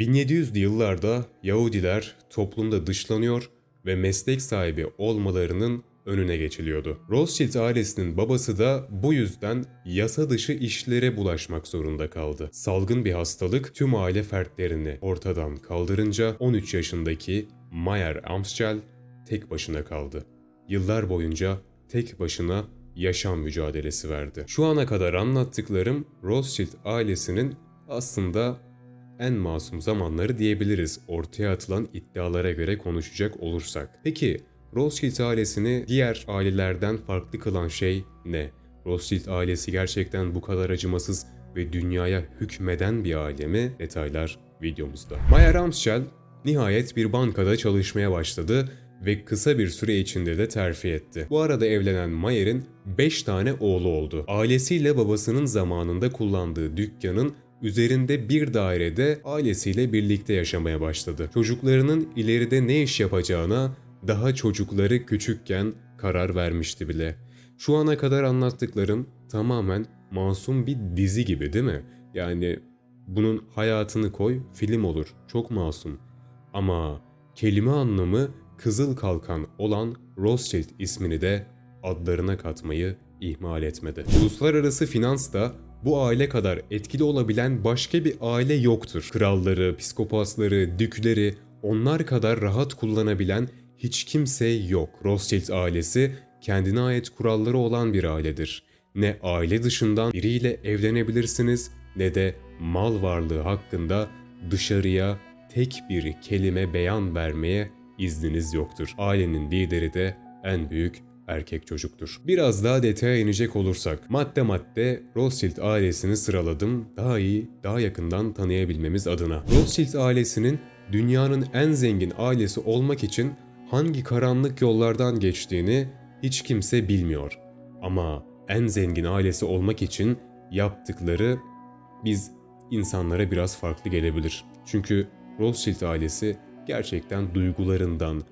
1700'lü yıllarda Yahudiler toplumda dışlanıyor ve meslek sahibi olmalarının önüne geçiliyordu. Rothschild ailesinin babası da bu yüzden yasa dışı işlere bulaşmak zorunda kaldı. Salgın bir hastalık tüm aile fertlerini ortadan kaldırınca 13 yaşındaki Mayer Amschel tek başına kaldı. Yıllar boyunca tek başına yaşam mücadelesi verdi. Şu ana kadar anlattıklarım Rothschild ailesinin aslında en masum zamanları diyebiliriz ortaya atılan iddialara göre konuşacak olursak. Peki Rothschild ailesini diğer ailelerden farklı kılan şey ne? Rothschild ailesi gerçekten bu kadar acımasız ve dünyaya hükmeden bir aile mi? Detaylar videomuzda. Mayer Amschel nihayet bir bankada çalışmaya başladı ve kısa bir süre içinde de terfi etti. Bu arada evlenen Mayer'in 5 tane oğlu oldu. Ailesiyle babasının zamanında kullandığı dükkanın üzerinde bir dairede ailesiyle birlikte yaşamaya başladı. Çocuklarının ileride ne iş yapacağına daha çocukları küçükken karar vermişti bile. Şu ana kadar anlattıklarım tamamen masum bir dizi gibi değil mi? Yani bunun hayatını koy film olur. Çok masum. Ama kelime anlamı Kızıl Kalkan olan Rothschild ismini de adlarına katmayı ihmal etmedi. Uluslararası finans da bu aile kadar etkili olabilen başka bir aile yoktur. Kralları, psikopasları, dükleri onlar kadar rahat kullanabilen hiç kimse yok. Rothschild ailesi kendine ait kuralları olan bir ailedir. Ne aile dışından biriyle evlenebilirsiniz ne de mal varlığı hakkında dışarıya tek bir kelime beyan vermeye izniniz yoktur. Ailenin lideri de en büyük erkek çocuktur. Biraz daha detaya inecek olursak, madde madde Rothschild ailesini sıraladım daha iyi, daha yakından tanıyabilmemiz adına. Rothschild ailesinin dünyanın en zengin ailesi olmak için hangi karanlık yollardan geçtiğini hiç kimse bilmiyor. Ama en zengin ailesi olmak için yaptıkları biz insanlara biraz farklı gelebilir. Çünkü Rothschild ailesi gerçekten duygularından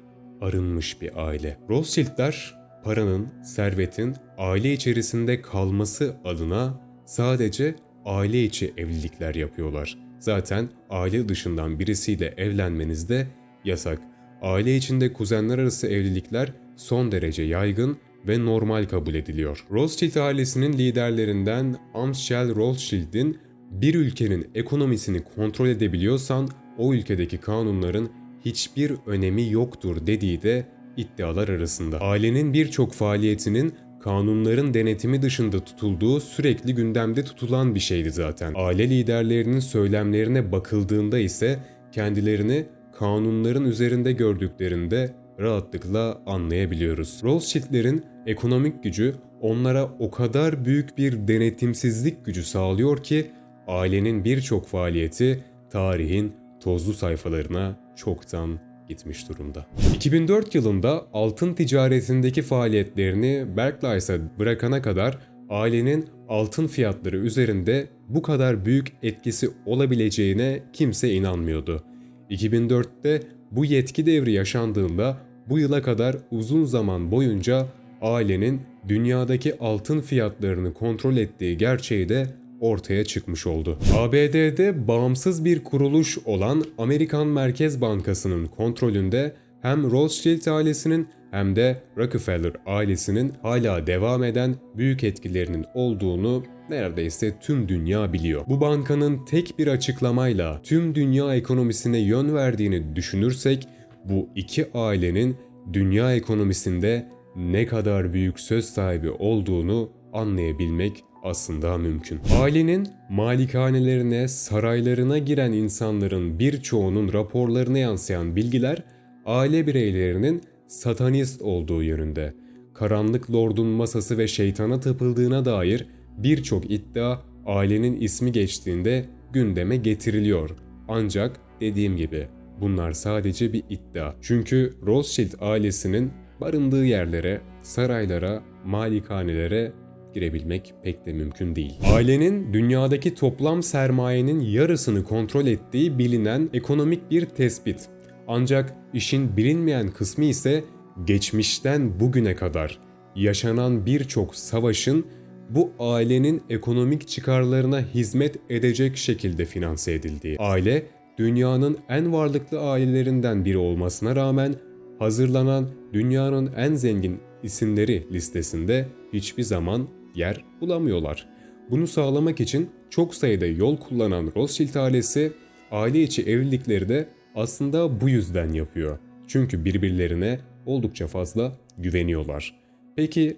arınmış bir aile. Rothschildler paranın, servetin aile içerisinde kalması adına sadece aile içi evlilikler yapıyorlar. Zaten aile dışından birisiyle evlenmeniz de yasak. Aile içinde kuzenler arası evlilikler son derece yaygın ve normal kabul ediliyor. Rothschild ailesinin liderlerinden Amschel Rothschild'in bir ülkenin ekonomisini kontrol edebiliyorsan o ülkedeki kanunların hiçbir önemi yoktur dediği de iddialar arasında. Ailenin birçok faaliyetinin kanunların denetimi dışında tutulduğu sürekli gündemde tutulan bir şeydi zaten. Aile liderlerinin söylemlerine bakıldığında ise kendilerini kanunların üzerinde gördüklerinde rahatlıkla anlayabiliyoruz. Rothschild'lerin ekonomik gücü onlara o kadar büyük bir denetimsizlik gücü sağlıyor ki ailenin birçok faaliyeti tarihin tozlu sayfalarına çoktan gitmiş durumda. 2004 yılında altın ticaretindeki faaliyetlerini Barclays'a bırakana kadar ailenin altın fiyatları üzerinde bu kadar büyük etkisi olabileceğine kimse inanmıyordu. 2004'te bu yetki devri yaşandığında bu yıla kadar uzun zaman boyunca ailenin dünyadaki altın fiyatlarını kontrol ettiği gerçeği de ortaya çıkmış oldu. ABD'de bağımsız bir kuruluş olan Amerikan Merkez Bankası'nın kontrolünde hem Rothschild ailesinin hem de Rockefeller ailesinin hala devam eden büyük etkilerinin olduğunu neredeyse tüm dünya biliyor. Bu bankanın tek bir açıklamayla tüm dünya ekonomisine yön verdiğini düşünürsek bu iki ailenin dünya ekonomisinde ne kadar büyük söz sahibi olduğunu anlayabilmek aslında mümkün. Ailenin malikanelerine, saraylarına giren insanların birçoğunun raporlarına yansıyan bilgiler aile bireylerinin satanist olduğu yönünde. Karanlık Lord'un masası ve şeytana tapıldığına dair birçok iddia ailenin ismi geçtiğinde gündeme getiriliyor. Ancak dediğim gibi bunlar sadece bir iddia. Çünkü Rothschild ailesinin barındığı yerlere, saraylara, malikanelere girebilmek pek de mümkün değil. Ailenin dünyadaki toplam sermayenin yarısını kontrol ettiği bilinen ekonomik bir tespit. Ancak işin bilinmeyen kısmı ise geçmişten bugüne kadar yaşanan birçok savaşın bu ailenin ekonomik çıkarlarına hizmet edecek şekilde finanse edildiği. Aile dünyanın en varlıklı ailelerinden biri olmasına rağmen hazırlanan dünyanın en zengin isimleri listesinde hiçbir zaman yer bulamıyorlar. Bunu sağlamak için çok sayıda yol kullanan Rothschild ailesi aile içi evlilikleri de aslında bu yüzden yapıyor. Çünkü birbirlerine oldukça fazla güveniyorlar. Peki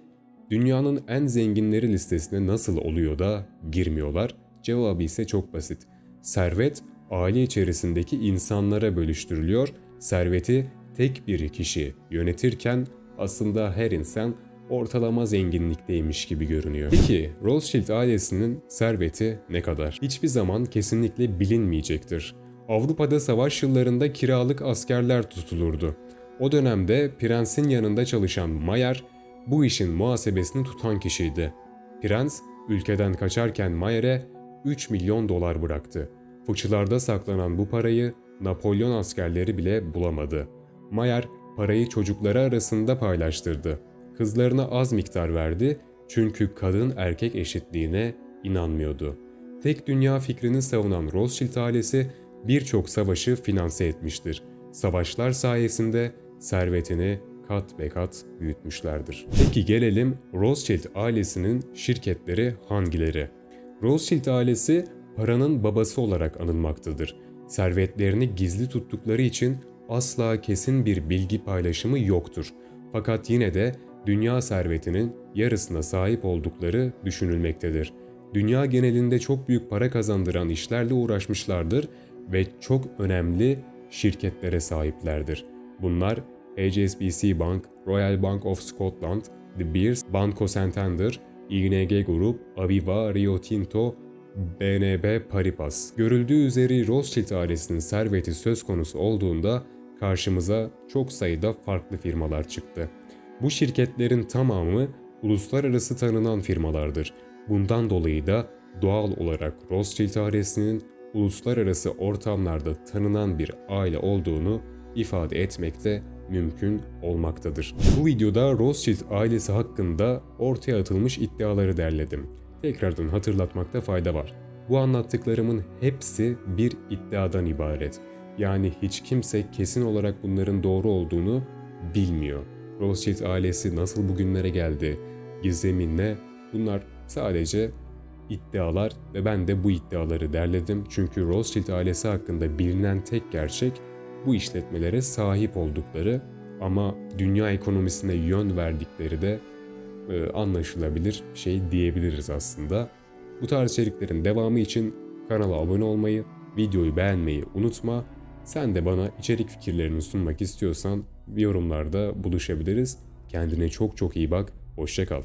dünyanın en zenginleri listesine nasıl oluyor da girmiyorlar? Cevabı ise çok basit. Servet aile içerisindeki insanlara bölüştürülüyor. Serveti tek bir kişi yönetirken aslında her insan ortalama zenginlikteymiş gibi görünüyor. Peki Rothschild ailesinin serveti ne kadar? Hiçbir zaman kesinlikle bilinmeyecektir. Avrupa'da savaş yıllarında kiralık askerler tutulurdu. O dönemde prensin yanında çalışan Mayer bu işin muhasebesini tutan kişiydi. Prens ülkeden kaçarken Mayer'e 3 milyon dolar bıraktı. Fıçılarda saklanan bu parayı Napolyon askerleri bile bulamadı. Mayer parayı çocukları arasında paylaştırdı. Kızlarına az miktar verdi çünkü kadın erkek eşitliğine inanmıyordu. Tek dünya fikrini savunan Rothschild ailesi birçok savaşı finanse etmiştir. Savaşlar sayesinde servetini kat be kat büyütmüşlerdir. Peki gelelim Rothschild ailesinin şirketleri hangileri? Rothschild ailesi paranın babası olarak anılmaktadır. Servetlerini gizli tuttukları için asla kesin bir bilgi paylaşımı yoktur. Fakat yine de dünya servetinin yarısına sahip oldukları düşünülmektedir. Dünya genelinde çok büyük para kazandıran işlerle uğraşmışlardır ve çok önemli şirketlere sahiplerdir. Bunlar HSBC Bank, Royal Bank of Scotland, The Beers, Banco Santander, ING Grup, Aviva, Rio Tinto, BNB Paribas. Görüldüğü üzere Rothschild ailesinin serveti söz konusu olduğunda karşımıza çok sayıda farklı firmalar çıktı. Bu şirketlerin tamamı uluslararası tanınan firmalardır. Bundan dolayı da doğal olarak Rothschild ailesinin uluslararası ortamlarda tanınan bir aile olduğunu ifade etmekte mümkün olmaktadır. Bu videoda Rothschild ailesi hakkında ortaya atılmış iddiaları derledim. Tekrardan hatırlatmakta fayda var. Bu anlattıklarımın hepsi bir iddiadan ibaret. Yani hiç kimse kesin olarak bunların doğru olduğunu bilmiyor. Rothschild ailesi nasıl bugünlere geldi, gizemi ne bunlar sadece iddialar ve ben de bu iddiaları derledim. Çünkü Rothschild ailesi hakkında bilinen tek gerçek bu işletmelere sahip oldukları ama dünya ekonomisine yön verdikleri de e, anlaşılabilir şey diyebiliriz aslında. Bu tarz içeriklerin devamı için kanala abone olmayı, videoyu beğenmeyi unutma. Sen de bana içerik fikirlerini sunmak istiyorsan yorumlarda buluşabiliriz. Kendine çok çok iyi bak, hoşçakal.